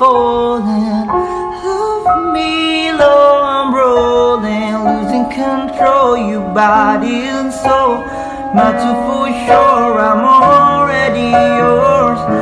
falling. Love me low, I'm rolling Losing control, your body and soul Not too for sure